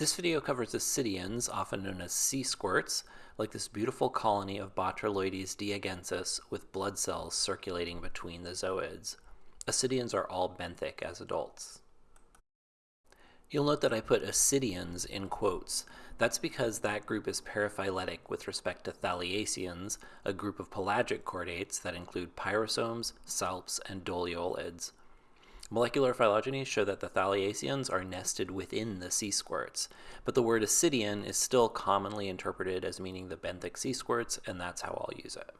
This video covers ascidians, often known as sea squirts, like this beautiful colony of Botrylloides diegensis with blood cells circulating between the zooids. Ascidians are all benthic as adults. You'll note that I put ascidians in quotes. That's because that group is paraphyletic with respect to thaliaceans, a group of pelagic chordates that include pyrosomes, salps, and doliolids. Molecular phylogenies show that the thaliaceans are nested within the sea squirts, but the word ascidian is still commonly interpreted as meaning the benthic sea squirts, and that's how I'll use it.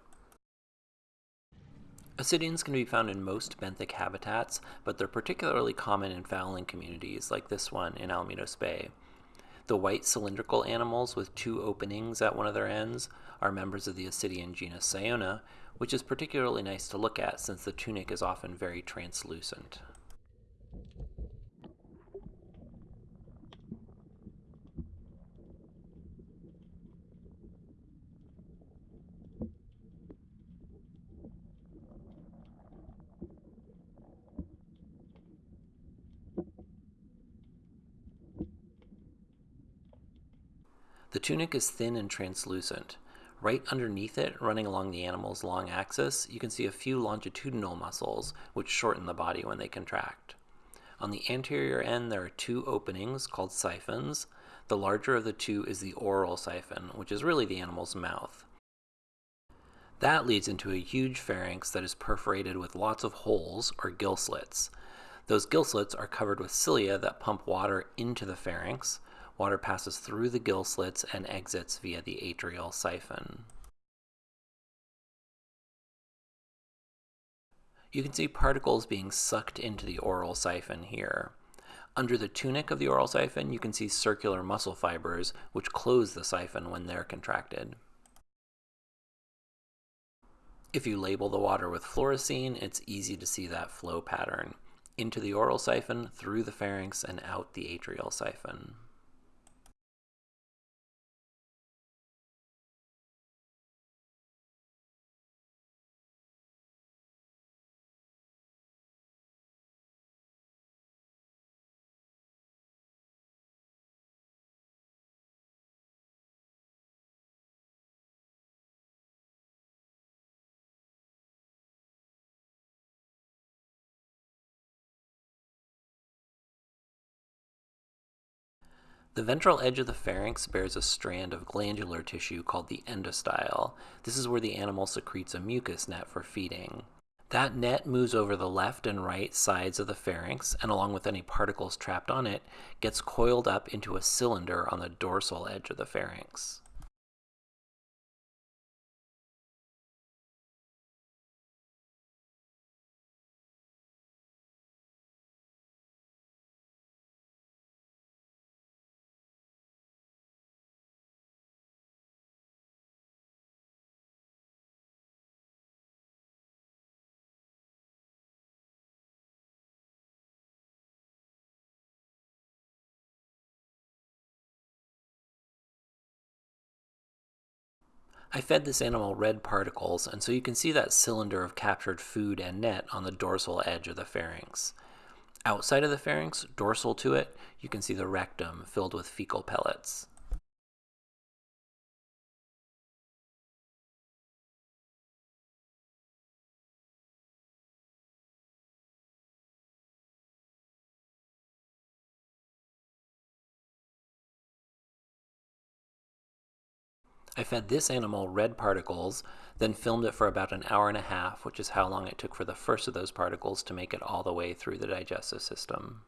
Ascidians can be found in most benthic habitats, but they're particularly common in fouling communities like this one in Alamitos Bay. The white cylindrical animals with two openings at one of their ends are members of the Ascidian genus Ciona, which is particularly nice to look at since the tunic is often very translucent. The tunic is thin and translucent. Right underneath it, running along the animal's long axis, you can see a few longitudinal muscles which shorten the body when they contract. On the anterior end, there are two openings called siphons. The larger of the two is the oral siphon, which is really the animal's mouth. That leads into a huge pharynx that is perforated with lots of holes, or gill slits. Those gill slits are covered with cilia that pump water into the pharynx, Water passes through the gill slits and exits via the atrial siphon. You can see particles being sucked into the oral siphon here. Under the tunic of the oral siphon, you can see circular muscle fibers which close the siphon when they're contracted. If you label the water with fluorescein, it's easy to see that flow pattern. Into the oral siphon, through the pharynx, and out the atrial siphon. The ventral edge of the pharynx bears a strand of glandular tissue called the endostyle. This is where the animal secretes a mucus net for feeding. That net moves over the left and right sides of the pharynx, and along with any particles trapped on it, gets coiled up into a cylinder on the dorsal edge of the pharynx. I fed this animal red particles, and so you can see that cylinder of captured food and net on the dorsal edge of the pharynx. Outside of the pharynx, dorsal to it, you can see the rectum filled with fecal pellets. I fed this animal red particles, then filmed it for about an hour and a half, which is how long it took for the first of those particles to make it all the way through the digestive system.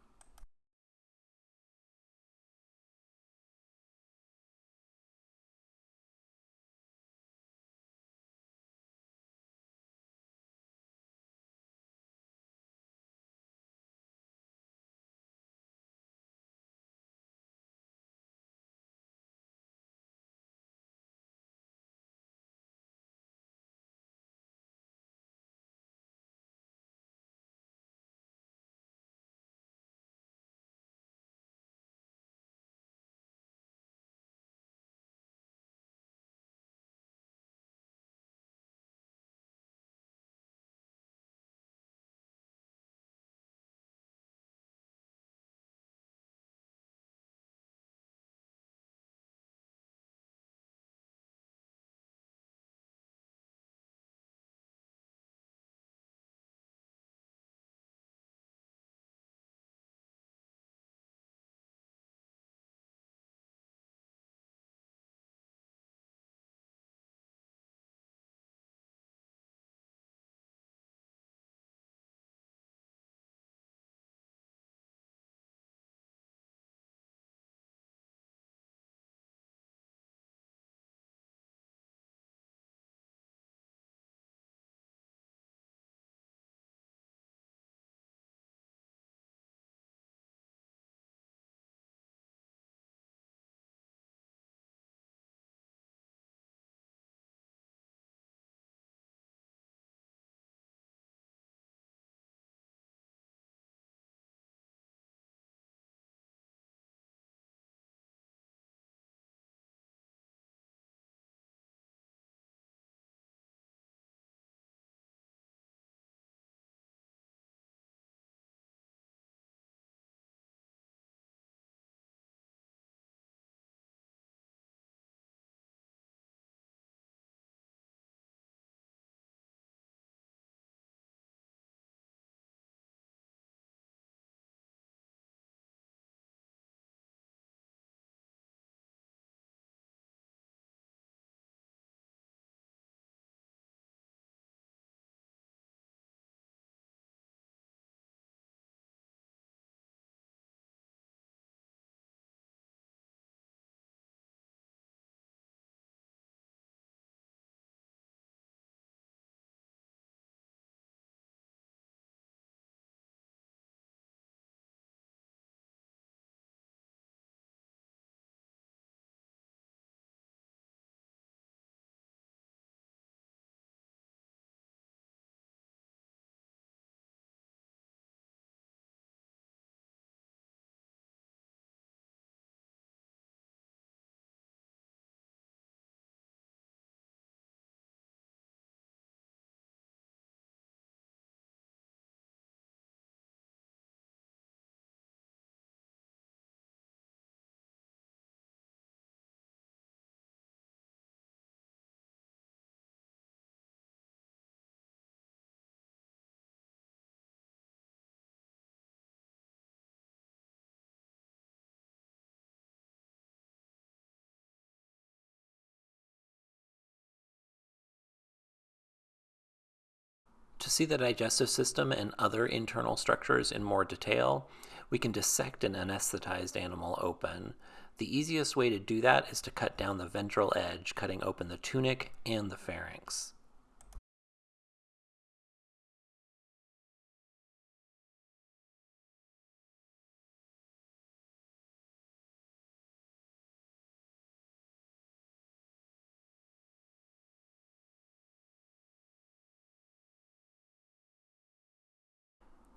To see the digestive system and other internal structures in more detail, we can dissect an anesthetized animal open. The easiest way to do that is to cut down the ventral edge, cutting open the tunic and the pharynx.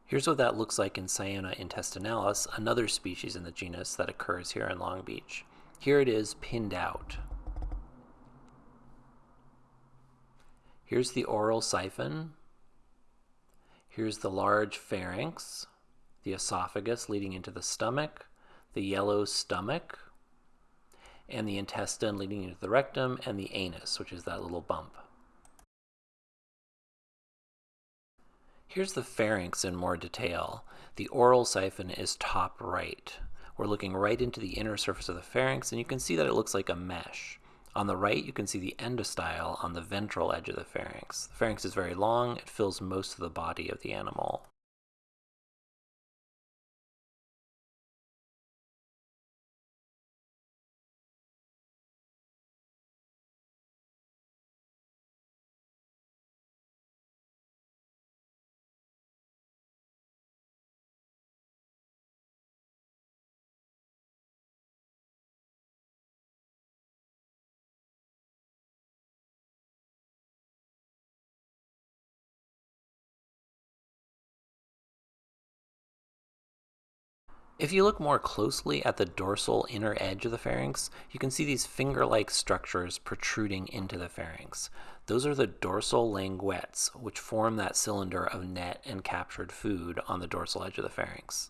Here's what that looks like in Ciona intestinalis, another species in the genus that occurs here in Long Beach. Here it is pinned out. Here's the oral siphon. Here's the large pharynx, the esophagus leading into the stomach, the yellow stomach, and the intestine leading into the rectum, and the anus, which is that little bump. Here's the pharynx in more detail. The oral siphon is top right. We're looking right into the inner surface of the pharynx, and you can see that it looks like a mesh. On the right, you can see the endostyle on the ventral edge of the pharynx. The pharynx is very long, it fills most of the body of the animal. If you look more closely at the dorsal inner edge of the pharynx, you can see these finger-like structures protruding into the pharynx. Those are the dorsal languettes, which form that cylinder of net and captured food on the dorsal edge of the pharynx.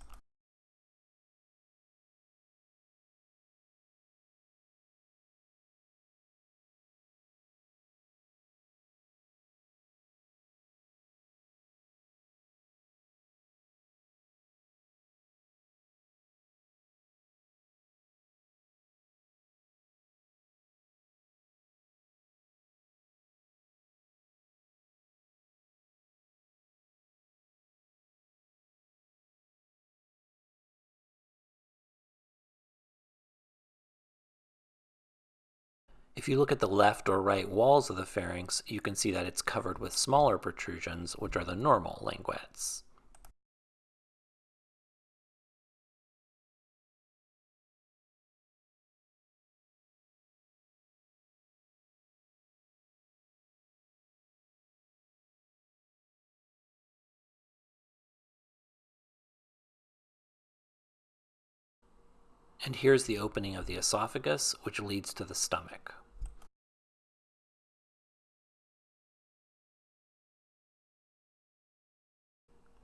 If you look at the left or right walls of the pharynx, you can see that it's covered with smaller protrusions, which are the normal languettes. And here's the opening of the esophagus, which leads to the stomach.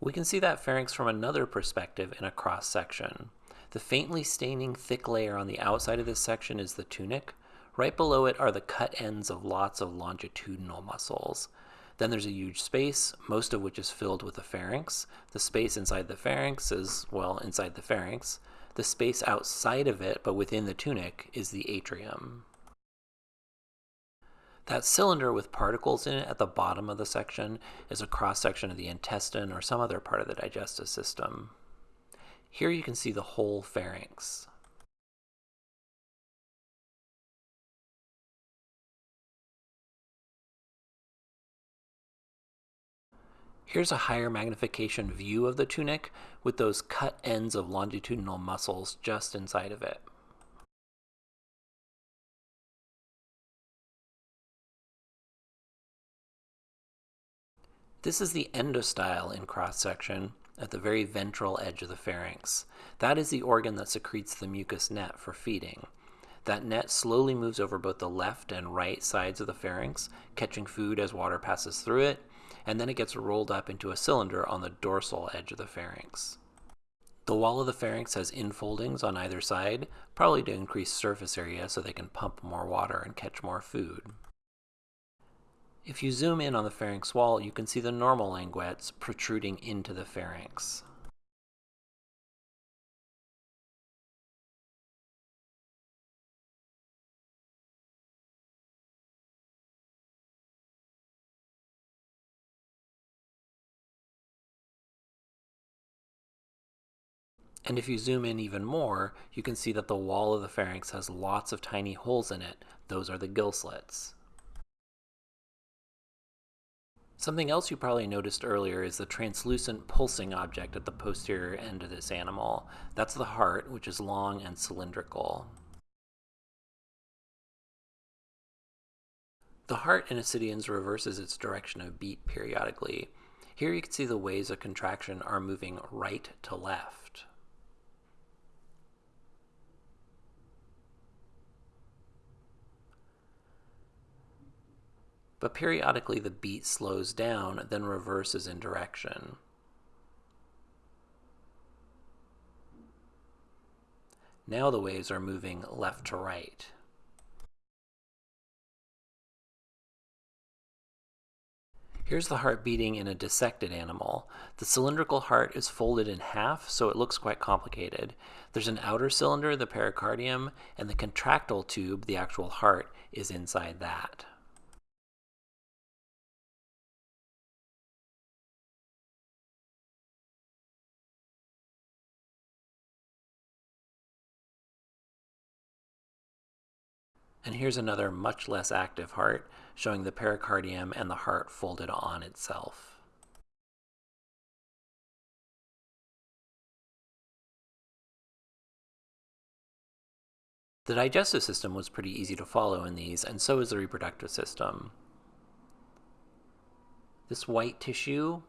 We can see that pharynx from another perspective in a cross section. The faintly staining thick layer on the outside of this section is the tunic. Right below it are the cut ends of lots of longitudinal muscles. Then there's a huge space, most of which is filled with the pharynx. The space inside the pharynx is, well, inside the pharynx. The space outside of it, but within the tunic, is the atrium. That cylinder with particles in it at the bottom of the section is a cross-section of the intestine or some other part of the digestive system. Here you can see the whole pharynx. Here's a higher magnification view of the tunic with those cut ends of longitudinal muscles just inside of it. This is the endostyle in cross-section at the very ventral edge of the pharynx. That is the organ that secretes the mucus net for feeding. That net slowly moves over both the left and right sides of the pharynx, catching food as water passes through it, and then it gets rolled up into a cylinder on the dorsal edge of the pharynx. The wall of the pharynx has infoldings on either side, probably to increase surface area so they can pump more water and catch more food. If you zoom in on the pharynx wall, you can see the normal languettes protruding into the pharynx. And if you zoom in even more, you can see that the wall of the pharynx has lots of tiny holes in it. Those are the gill slits. Something else you probably noticed earlier is the translucent pulsing object at the posterior end of this animal. That's the heart, which is long and cylindrical. The heart in Ascidians reverses its direction of beat periodically. Here you can see the waves of contraction are moving right to left. But periodically the beat slows down, then reverses in direction. Now the waves are moving left to right. Here's the heart beating in a dissected animal. The cylindrical heart is folded in half, so it looks quite complicated. There's an outer cylinder, the pericardium, and the contractile tube, the actual heart, is inside that. And here's another much less active heart, showing the pericardium and the heart folded on itself. The digestive system was pretty easy to follow in these, and so is the reproductive system. This white tissue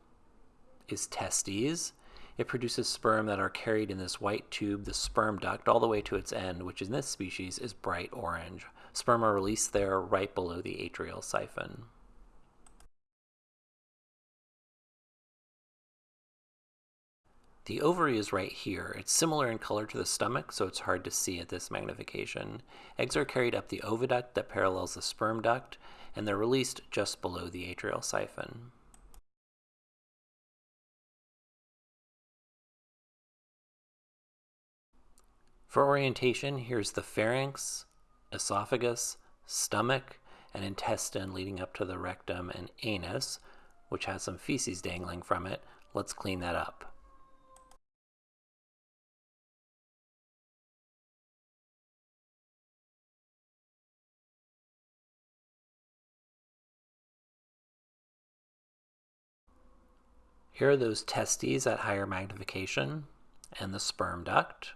is testes, it produces sperm that are carried in this white tube, the sperm duct, all the way to its end, which in this species is bright orange. Sperm are released there right below the atrial siphon. The ovary is right here. It's similar in color to the stomach, so it's hard to see at this magnification. Eggs are carried up the oviduct that parallels the sperm duct, and they're released just below the atrial siphon. For orientation, here's the pharynx, esophagus, stomach, and intestine leading up to the rectum and anus, which has some feces dangling from it. Let's clean that up. Here are those testes at higher magnification and the sperm duct.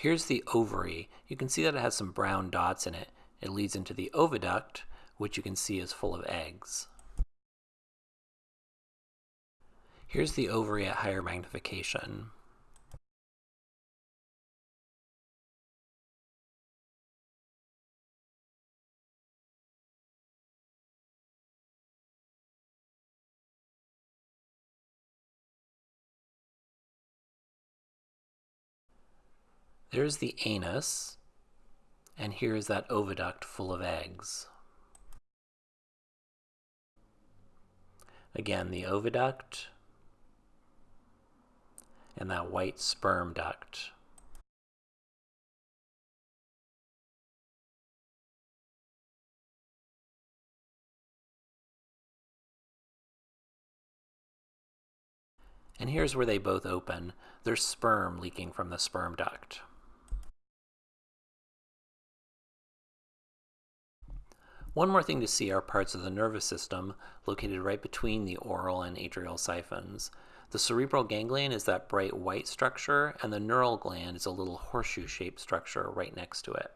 Here's the ovary. You can see that it has some brown dots in it. It leads into the oviduct, which you can see is full of eggs. Here's the ovary at higher magnification. There's the anus, and here's that oviduct full of eggs. Again, the oviduct and that white sperm duct. And here's where they both open. There's sperm leaking from the sperm duct. One more thing to see are parts of the nervous system located right between the oral and atrial siphons. The cerebral ganglion is that bright white structure, and the neural gland is a little horseshoe-shaped structure right next to it.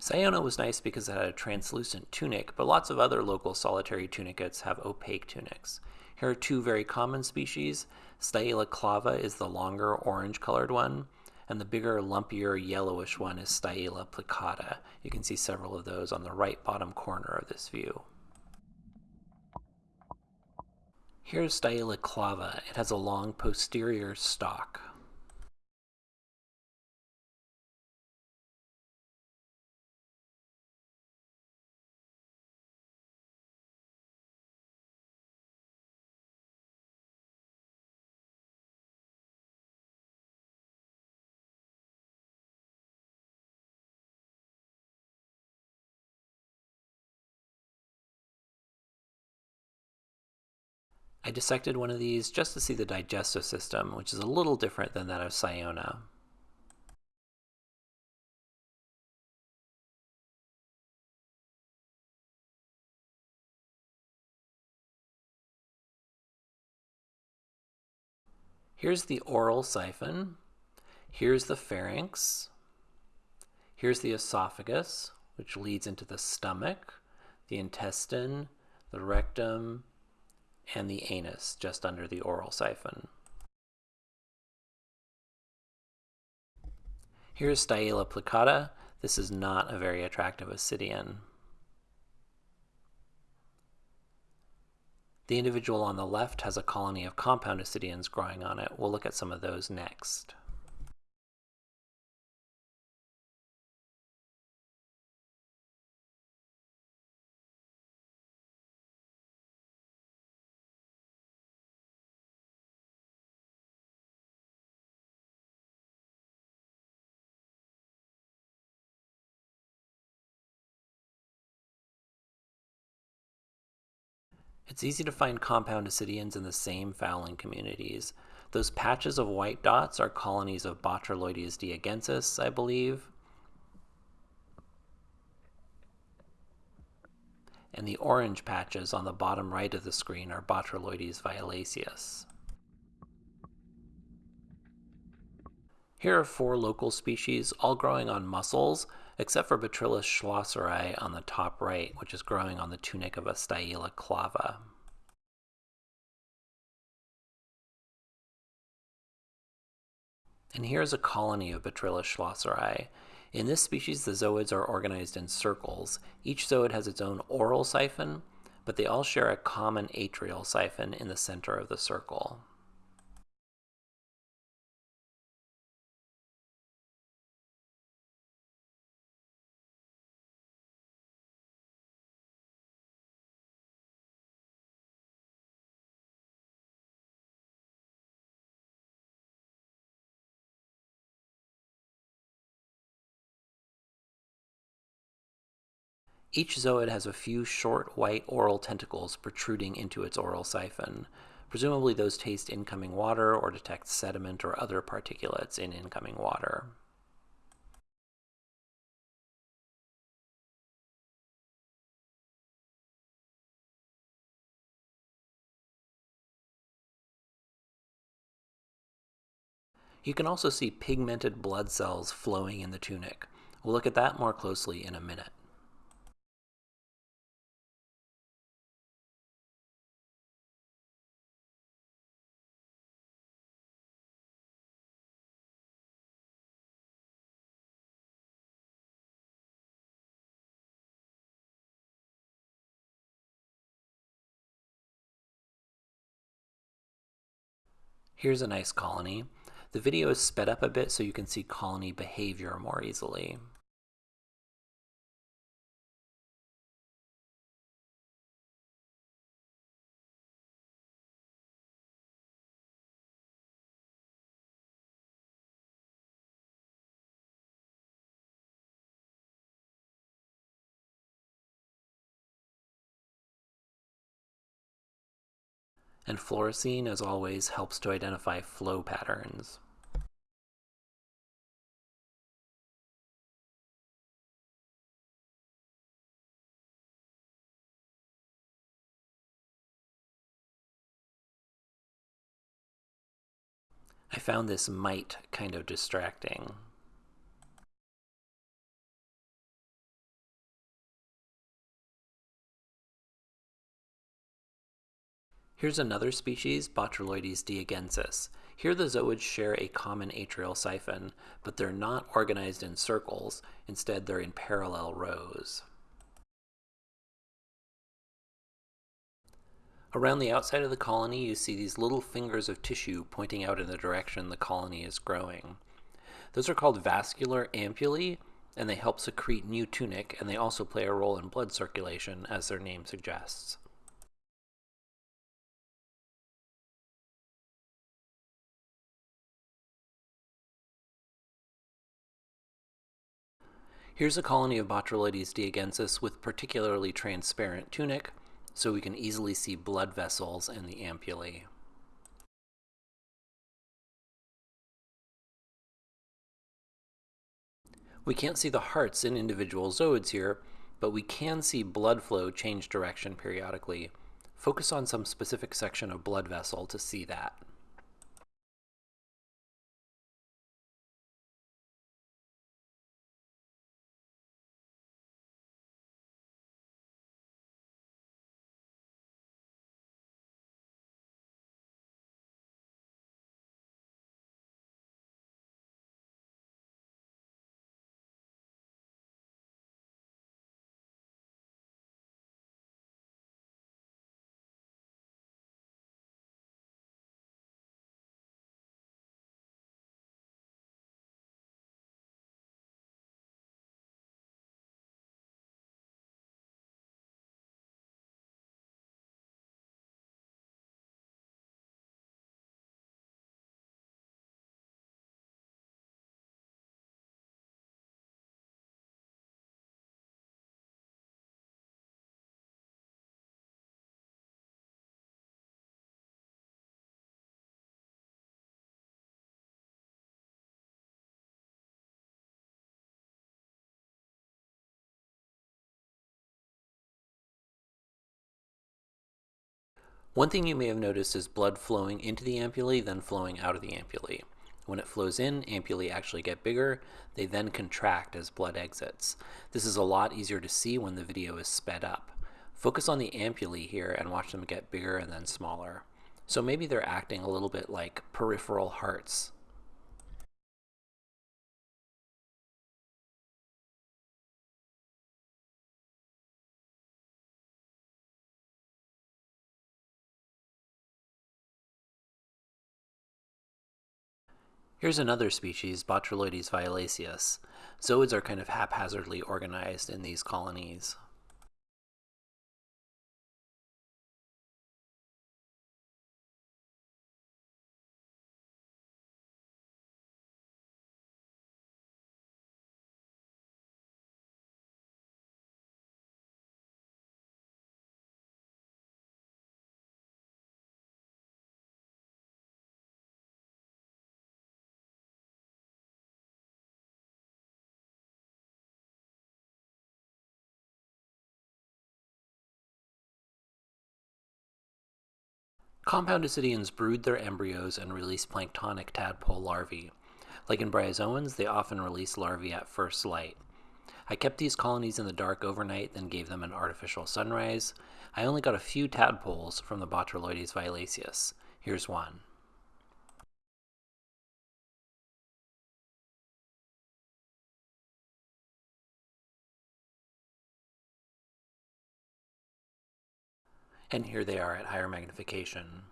Ciona was nice because it had a translucent tunic, but lots of other local solitary tunicates have opaque tunics. Here are two very common species. Styela clava is the longer orange-colored one, and the bigger, lumpier, yellowish one is Styela plicata. You can see several of those on the right bottom corner of this view. Here's Styela clava. It has a long posterior stalk. I dissected one of these just to see the digestive system, which is a little different than that of Ciona. Here's the oral siphon. Here's the pharynx. Here's the esophagus, which leads into the stomach, the intestine, the rectum, and the anus just under the oral siphon. Here's Styela plicata. This is not a very attractive ascidian. The individual on the left has a colony of compound ascidians growing on it. We'll look at some of those next. It's easy to find compound ascidians in the same fouling communities. Those patches of white dots are colonies of Botrylloides diegensis, I believe. And the orange patches on the bottom right of the screen are Botrylloides violaceus. Here are four local species, all growing on mussels, except for Botryllus schlosseri on the top right, which is growing on the tunic of a Styela clava. And here's a colony of Botryllus schlosseri. In this species, the zooids are organized in circles. Each zooid has its own oral siphon, but they all share a common atrial siphon in the center of the circle. Each zooid has a few short white oral tentacles protruding into its oral siphon. Presumably those taste incoming water or detect sediment or other particulates in incoming water. You can also see pigmented blood cells flowing in the tunic. We'll look at that more closely in a minute. Here's a nice colony. The video is sped up a bit so you can see colony behavior more easily. And fluorescein, as always, helps to identify flow patterns. I found this mite kind of distracting. Here's another species, Botrylloides diegensis. Here the zooids share a common atrial siphon, but they're not organized in circles. Instead, they're in parallel rows. Around the outside of the colony, you see these little fingers of tissue pointing out in the direction the colony is growing. Those are called vascular ampullae, and they help secrete new tunic, and they also play a role in blood circulation, as their name suggests. Here's a colony of Botrylloides diegensis with particularly transparent tunic. so we can easily see blood vessels in the ampullae. We can't see the hearts in individual zooids here, but we can see blood flow change direction periodically. Focus on some specific section of blood vessel to see that. One thing you may have noticed is blood flowing into the ampullae, then flowing out of the ampullae. When it flows in, ampullae actually get bigger. They then contract as blood exits. This is a lot easier to see when the video is sped up. Focus on the ampullae here and watch them get bigger and then smaller. So maybe they're acting a little bit like peripheral hearts. Here's another species, Botrylloides violaceus. Zooids are kind of haphazardly organized in these colonies. Compound ascidians brood their embryos and release planktonic tadpole larvae. Like in bryozoans, they often release larvae at first light. I kept these colonies in the dark overnight, then gave them an artificial sunrise. I only got a few tadpoles from the Botrylloides violaceus. Here's one. And here they are at higher magnification.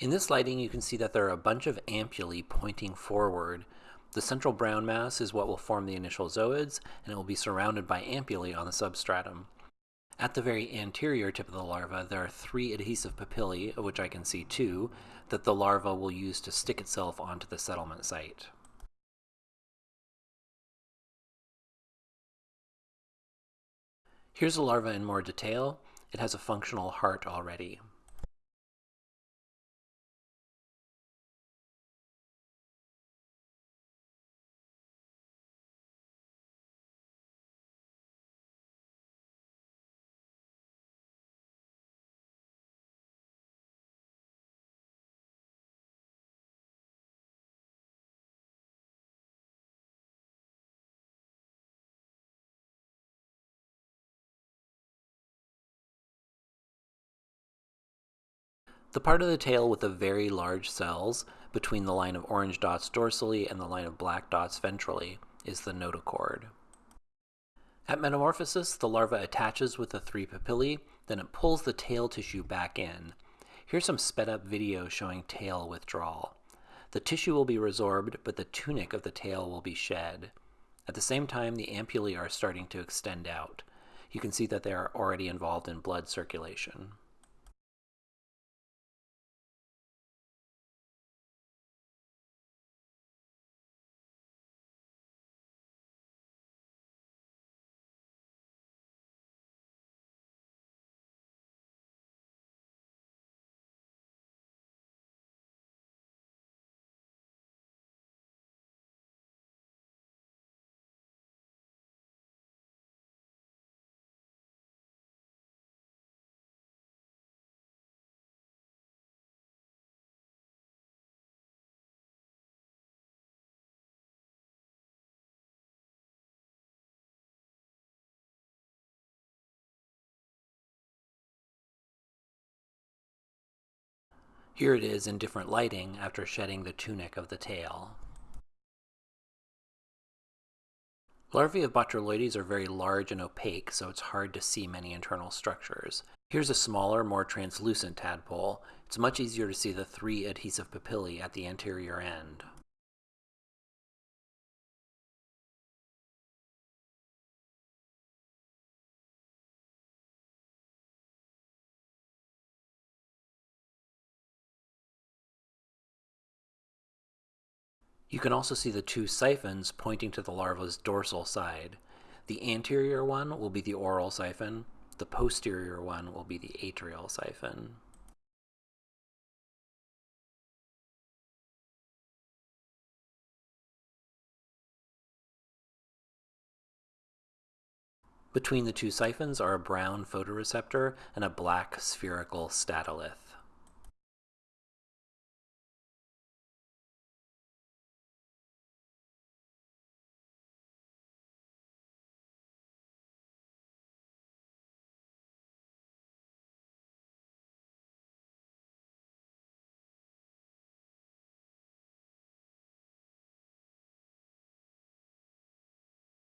In this lighting, you can see that there are a bunch of ampullae pointing forward the central brown mass is what will form the initial zooids, and it will be surrounded by ampullae on the substratum. At the very anterior tip of the larva, there are three adhesive papillae, of which I can see two, that the larva will use to stick itself onto the settlement site. Here's the larva in more detail. It has a functional heart already. The part of the tail with the very large cells between the line of orange dots dorsally and the line of black dots ventrally is the notochord. At metamorphosis, the larva attaches with the three papillae, then it pulls the tail tissue back in. Here's some sped up video showing tail withdrawal. The tissue will be resorbed, but the tunic of the tail will be shed. At the same time, the ampullae are starting to extend out. You can see that they are already involved in blood circulation. Here it is in different lighting after shedding the tunic of the tail. Larvae of Botrylloides are very large and opaque, so it's hard to see many internal structures. Here's a smaller, more translucent tadpole. It's much easier to see the three adhesive papillae at the anterior end. You can also see the two siphons pointing to the larva's dorsal side. The anterior one will be the oral siphon, the posterior one will be the atrial siphon. Between the two siphons are a brown photoreceptor and a black spherical statolith.